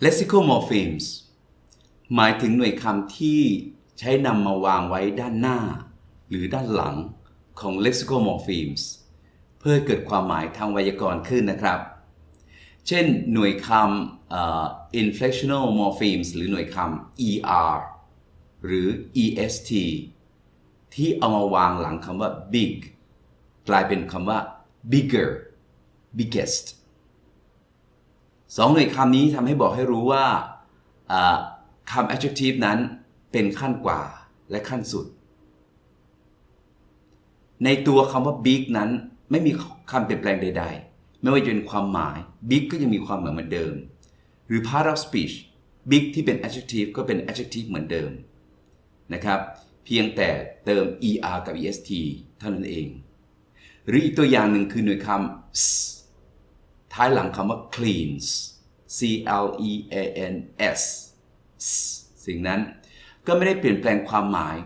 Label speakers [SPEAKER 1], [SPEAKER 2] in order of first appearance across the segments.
[SPEAKER 1] lexicomorphemes หมายถึงหน่วยคำที่ใช้นำมาวางไว้ด้านหน้า หรือด้านหลังของ lexicomorphemes เพื่อเกิดความหมายทางไวยากรณ์ขึ้นนะครับ เช่นหน่วยคำ inflectional morphemes หรือหน่วยคำ er หรือ est ที่เอามาวางหลังคำว่า big กลายเป็นคำว่า bigger biggest สองหน่วยคำนี้ทำให้บอกให้รู้ว่าอ่า คำ adjective นั้นเป็นขั้นกว่าและขั้นสุด ในตัวคำว่า big นั้นไม่มีคำเปลี่ยนแปลงใด ๆ ไม่ว่าจะเป็นความหมาย big ก็ยังมีความหมายเหมือนเดิม หรือ part of speech big ที่เป็น adjective ก็เป็น adjective เหมือนเดิมนะครับ เพียงแต่เติม er กับ est เท่านั้นเอง หรืออีกตัวอย่างหนึ่งคือหน่วยคำท้ายหลังคำว่า cleans c l e a n s สิ่งนั้นก็ไม่ได้เปลี่ยนแปลงความหมาย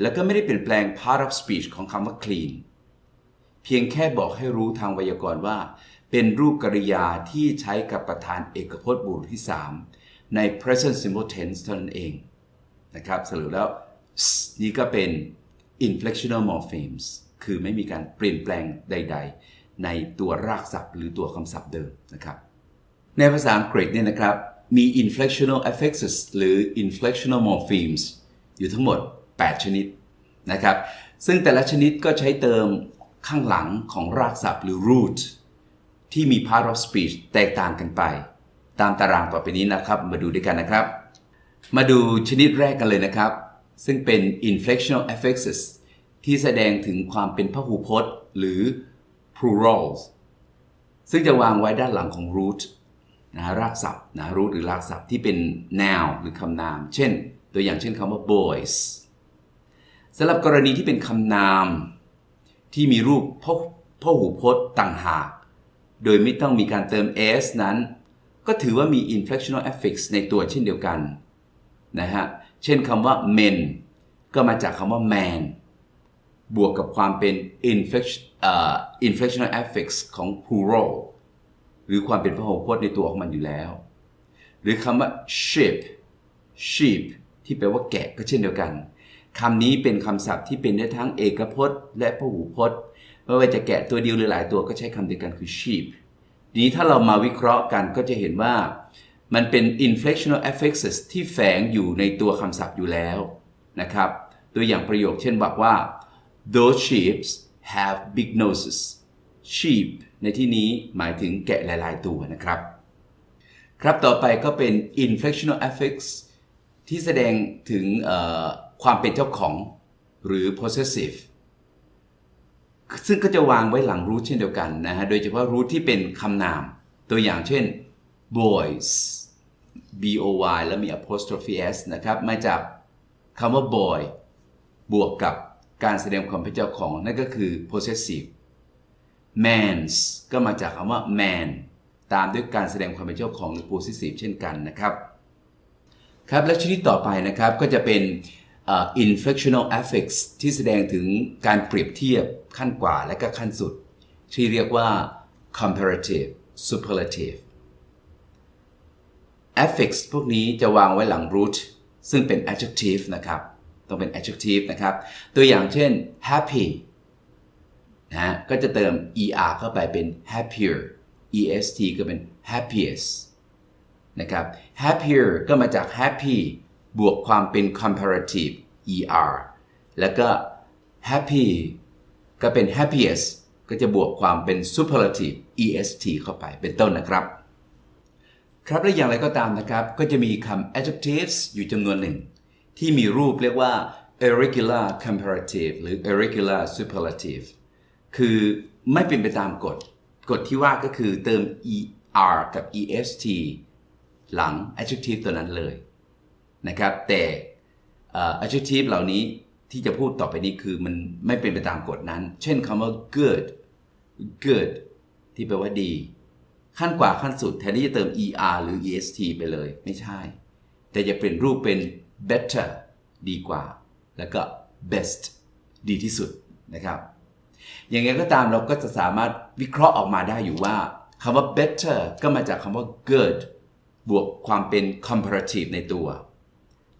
[SPEAKER 1] และก็ไม่ได้เปลี่ยนแปลง part of speech ของคำว่า clean เพียงแค่บอกให้รู้ทางไวยากรณ์ว่า เป็นรูปกริยาที่ใช้กับประธานเอกพจน์บุรุษที่ 3 ใน present simple tense เท่านั้นเองนะครับสรุปแล้ว นี่ก็เป็น inflectional morphemes คือไม่มีการเปลี่ยนแปลงใด ๆ ในตัวรากศัพท์ หรือตัวคำศัพท์เดิมนะครับ ในภาษาอังกฤษเนี่ยนะครับ มี inflectional affixes หรือ inflectional morphemes อยู่ทั้งหมด 8 ชนิดนะครับ ซึ่งแต่ละชนิดก็ใช้เติมข้างหลังของรากศัพท์หรือ root ที่มี part of speech แตกต่างกันไป ตามตารางต่อไปนี้นะครับ มาดูด้วยกันนะครับ มาดูชนิดแรกกันเลยนะครับ ซึ่งเป็น inflectional affixes ที่แสดงถึงความเป็นพหูพจน์ หรือ plurals ซึ่งจะวางไว้ด้านหลังของ root นะรากศัพท์นะ root หรือรากศัพท์ที่เป็น noun หรือคำนาม เช่น ตัวอย่างเช่นคำว่า boys สำหรับกรณีที่เป็นคำนาม ที่มีรูปพพหูพจน์ต่างหาก โดยไม่ต้องมีการเติม s นั้น ก็ถือว่ามี inflectional affix ในตัวเช่นเดียวกันนะฮะ เช่นคำว่า men ก็มาจากคำว่า man บวกกับความเป็น inflection เอ่อ inflectional affix ของ plural หรือความเป็นพหูพจน์ในตัวของมันอยู่แล้ว หรือคำว่า sheep sheep ที่แปลว่าแกะก็เช่นเดียวกันคำนี้เป็นคำศัพท์ที่เป็นได้ทั้งเอกพจน์ และพหูพจน์ไม่ว่าจะแกะตัวเดียวหรือหลายตัวก็ใช้คำเดียวกันคือ sheep ทีนี้ถ้าเรามาวิเคราะห์กันก็จะเห็นว่ามันเป็น inflectional affixes ที่แฝงอยู่ในตัวคำศัพท์อยู่แล้วนะครับตัวอย่างประโยคเช่นบอกว่า those sheep have big noses sheep ในที่นี้หมายถึงแกะหลาย ๆ ตัวนะครับ ครับต่อไปก็เป็น inflectional affix ที่แสดงถึงความเป็นเจ้าของหรือ possessive ซึ่งก็จะวางไว้หลัง root เช่นเดียวกันนะฮะ โดยเฉพาะ root ที่เป็นคำนาม ตัวอย่างเช่น boys b o y แล้วมี apostrophe s นะครับ มาจากคำว่า boy บวกกับการแสดงความเป็นเจ้าของนั่นก็คือ possessive mans ก็มาจากคำว่า man ตามด้วยการแสดงความเป็นเจ้าของหรือ possessive เช่นกันนะครับ ครับ และชนิดต่อไปนะครับก็จะเป็น uh, inflectional affix ที่แสดงถึงการเปรียบเทียบขั้นกว่าและก็ขั้นสุด ที่เรียกว่า comparative superlative affix พวกนี้จะวางไว้หลัง root ซึ่งเป็น adjective นะครับ ต้องเป็น adjective นะครับ ตัวอย่างเช่น happy นะก็จะเติม er เข้าไปเป็น happier est ก็เป็น happiest นะครับ happier ก็มาจาก happy บวกความเป็น comparative er แล้วก็ happy ก็เป็น happiest ก็จะบวกความเป็น superlative est เข้าไปเป็นต้นนะครับ ครับและอย่างไรก็ตามนะครับ ก็จะมีคำ adjectives อยู่จำนวนหนึ่ง ที่มีรูปเรียกว่า irregular comparative หรือ irregular superlative คือไม่เป็นไปตามกฎ กฎที่ว่าก็คือเติม er กับ est หลัง adjective ตัวนั้นเลยนะครับ แต่ adjective เหล่านี้ที่จะพูดต่อไปนี้คือมันไม่เป็นไปตามกฎนั้น เช่นคำว่า good good ที่แปลว่าดี ขั้นกว่าขั้นสุดแทนที่จะเติม er หรือ est ไปเลย ไม่ใช่ แต่จะเปลี่ยนรูปเป็น better ดีกว่า แล้วก็ best ดีที่สุดนะครับ อย่างไรก็ตามเราก็จะสามารถวิเคราะห์ออกมาได้อยู่ว่าคำว่า better ก็มาจากคำว่า good บวกความเป็น comparative ในตัว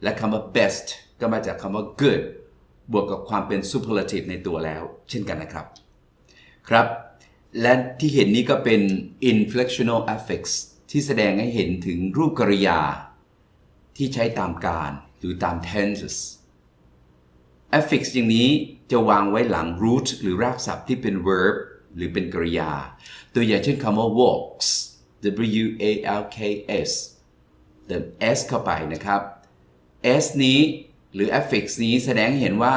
[SPEAKER 1] และคำว่า best ก็มาจากคำว่า good บวกกับความเป็น superlative ในตัวแล้ว เช่นกันนะครับ ครับ และที่เห็นนี้ก็เป็น inflectional affix ที่แสดงให้เห็นถึงรูปกริยา ที่ใช้ตามการหรือตาม tenses affix อย่างนี้จะวางไว้หลัง root หรือรากศัพท์ที่เป็น verb หรือเป็นกริยา ตัวอย่างเช่นคำว่า walks w a l k s เติม s เข้าไปนะครับ s นี้หรือ affix นี้แสดงให้เห็นว่า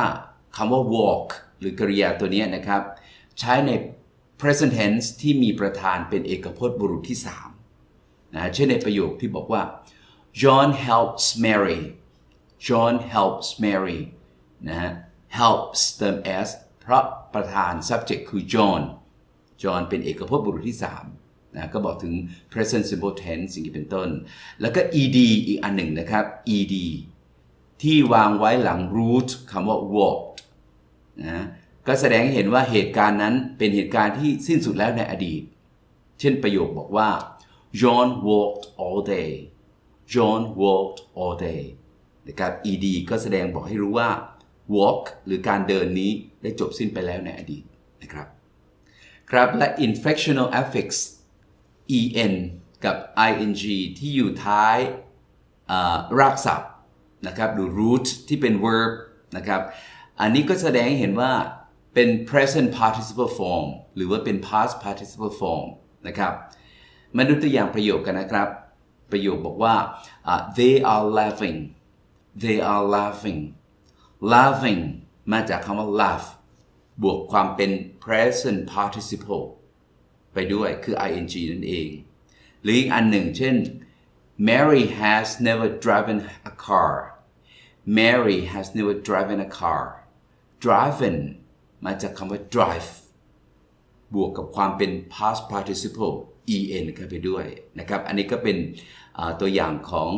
[SPEAKER 1] คำว่า walk หรือกริยาตัวนี้นะครับ ใช้ใน present tense ที่มีประธานเป็นเอกพจน์บุรุษที่3นะเช่นในประโยคที่บอกว่า John helps Mary John helps Mary นะฮะ helps เติม s เพราะประธาน subject คือ John John เป็นเอกพจน์บุรุษที่3นะก็บอกถึง present simple tense สิ่งที่เป็นต้น แล้วก็ ed อีกอันหนึ่งนะครับ ed ที่วางไว้หลัง root คำว่า walked นะก็แสดงให้เห็นว่าเหตุการณ์นั้นเป็นเหตุการณ์ที่สิ้นสุดแล้วในอดีต เช่นประโยคบอกว่า John walked all day John walked all day นะครับ ed ก็แสดงบอกให้รู้ว่า walk หรือการเดินนี้ได้จบสิ้นไปแล้วในอดีตนะครับ ครับและ inflectional affix en กับ ing ที่อยู่ท้ายรากศัพท์นะครับหรือ root ที่เป็น verb นะครับอันนี้ก็แสดงให้เห็นว่าเป็น present participle form หรือว่าเป็น past participle form นะครับมาดูตัวอย่างประโยคกันนะครับ ประโยคบอกว่าอ่า they are laughing they are laughing laughing มาจากคำว่า laugh บวกความเป็น present participle ไปด้วยคือ ing นั่นเอง หรืออีกอันหนึ่งเช่น Mary has never driven a car Mary has never driven a car driven มาจากคำว่า drive บวกกับความเป็น past participle en เข้าไปด้วยนะครับ อันนี้ก็เป็นตัวอย่างของ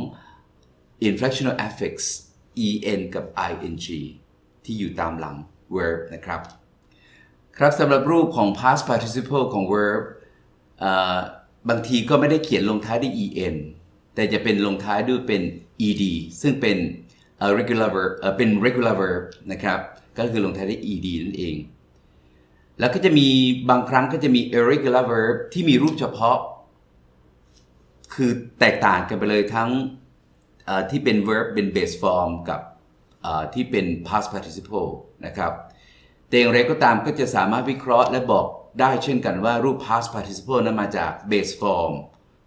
[SPEAKER 1] inflectional affix en กับ ing ที่อยู่ตามหลัง verb นะครับ ครับสำหรับรูปของ past participle ของ verb บางทีก็ไม่ได้เขียนลงท้ายด้วย en แต่จะเป็นลงท้ายด้วยเป็น ed ซึ่งเป็น regular verb เป็น regular verb นะครับ ก็คือลงท้ายด้วย ed นั่นเอง แล้วก็จะมีบางครั้งก็จะมี irregular verb ที่มีรูปเฉพาะ คือแตกต่างกันไปเลยทั้ง ที่เป็น verb เป็น base form กับที่เป็น past participle นะครับแต่อย่างไรก็ตามก็จะสามารถวิเคราะห์และบอกได้เช่นกันว่ารูป past participle นั้นมาจาก base form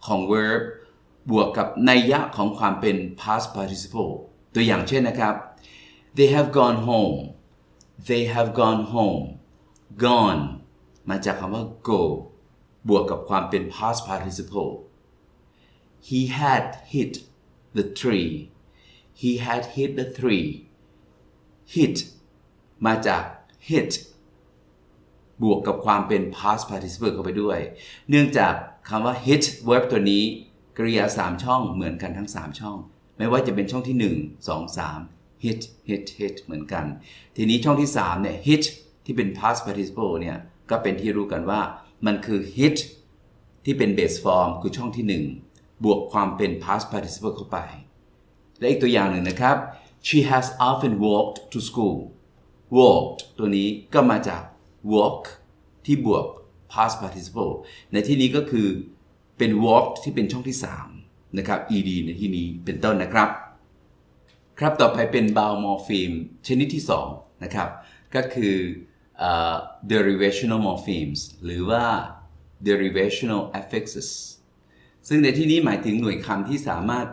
[SPEAKER 1] ของ verb บวกกับนัยยะของความเป็น past participle ตัวอย่างเช่นนะครับ they have gone home they have gone home gone มาจากคำว่า go บวกกับความเป็น past participle he had hit the tree he had hit the tree hit มาจาก hit บวกกับความเป็น past participle เข้าไปด้วย เนื่องจากคำว่า hit verb ตัวนี้ กริยา 3 ช่องเหมือนกันทั้ง 3 ช่อง ไม่ว่าจะเป็นช่องที่ 1 2 3 hit hit hit เหมือนกัน ทีนี้ช่องที่ 3 เนี่ย hit ที่เป็น past participle เนี่ย ก็เป็นที่รู้กันว่า มันคือ hit ที่เป็น base form คือช่องที่ 1 บวกความเป็น past participle เข้าไป และอีกตัวอย่างหนึ่งนะครับ she has often walked to school walked ตัวนี้ก็มาจาก walk ที่บวก past participle ในที่นี้ก็คือเป็น walk ที่เป็นช่องที่ 3 นะครับ ed ในที่นี้เป็นต้นนะครับ ครับต่อไปเป็น bow morpheme ชนิดที่ 2 นะครับ ก็คือเอ่อ derivational morphemes หรือว่า derivational affixes ซึ่งในที่นี้หมายถึงหน่วยคำที่สามารถ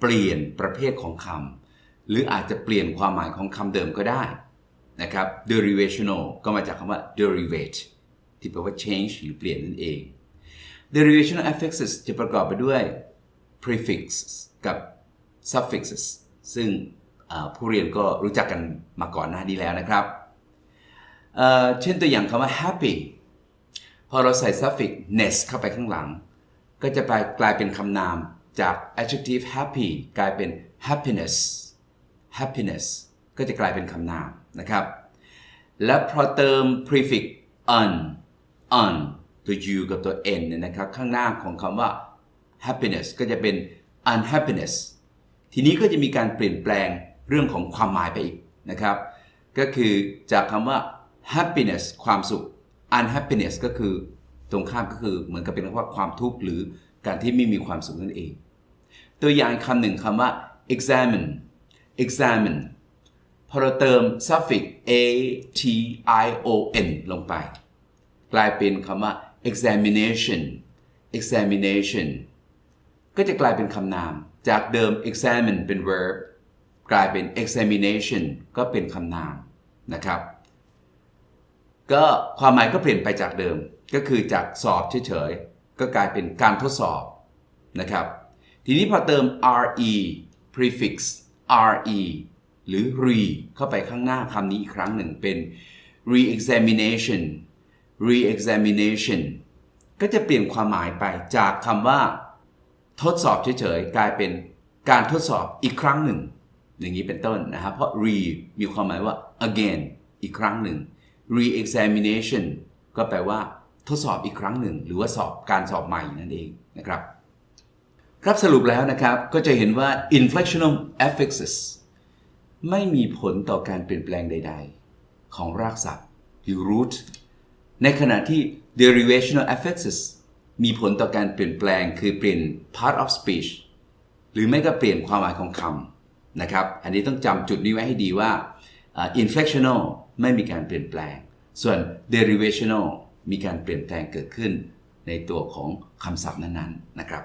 [SPEAKER 1] เปลี่ยนประเภทของคำหรืออาจจะเปลี่ยนความหมายของคำเดิมก็ได้นะครับ derivational ก็มาจากคำว่า derivate ที่แปลว่า change หรือเปลี่ยนนั่นเอง derivational affixes จะประกอบไปด้วย prefix กับ suffixes ซึ่งผู้เรียนก็รู้จักกันมาก่อนหน้านี้แล้วนะครับ เช่นตัวอย่างคำว่า happy พอเราใส่ suffix ness เข้าไปข้างหลัง ก็จะไปกลายเป็นคำนามจาก adjective happy กลายเป็น happiness happiness ก็จะกลายเป็นคำนามนะครับ และพอเติม prefix un un ตัว u กับตัว n เนี่ยนะครับ ข้างหน้าของคำว่า happiness ก็จะเป็น unhappiness ทีนี้ก็จะมีการเปลี่ยนแปลงเรื่องของความหมายไปอีกนะครับ ก็คือจากคำว่า happiness ความสุข unhappiness ก็คือ ตรงข้ามก็คือเหมือนกับเป็นว่าความทุกข์หรือการที่ไม่มีความสุขนั่นเอง ตัวอย่างคำหนึ่งคำว่า examine examine พอเราเติม suffix a t i o n ลงไป กลายเป็นคำว่า examination examination ก็จะกลายเป็นคำนาม จากเดิม examine เป็น verb กลายเป็น examination ก็เป็นคำนามนะครับ ก็ความหมายก็เปลี่ยนไปจากเดิม ก็คือจากสอบเฉยๆ ก็กลายเป็นการทดสอบนะครับ ทีนี้พอเติม re prefix re หรือ re เข้าไปข้างหน้าคำนี้อีกครั้งหนึ่งเป็น re-examination re-examination ก็จะเปลี่ยนความหมายไปจากคำว่า ทดสอบเฉยๆ กลายเป็นการทดสอบอีกครั้งหนึ่ง อย่างนี้เป็นต้นนะครับเพราะ re มีความหมายว่า again อีกครั้งหนึ่ง re-examination ก็แปลว่า ทดสอบอีกครั้งหนึ่ง หรือว่าสอบการสอบใหม่นั่นเองนะครับ ครับสรุปแล้วนะครับก็จะเห็นว่า inflectional affixes ไม่มีผลต่อการเปลี่ยนแปลงใด ๆ ของรากศัพท์หรือ root ในขณะที่ derivational affixes มีผลต่อการเปลี่ยนแปลงคือเปลี่ยน part of speech หรือไม่ก็เปลี่ยนความหมายของคำนะครับ อันนี้ต้องจำจุดนี้ไว้ให้ดีว่า inflectional ไม่มีการเปลี่ยนแปลง ส่วน derivational มีการเปลี่ยนแปลงเกิดขึ้นในตัวของคำศัพท์นั้นๆนะครับ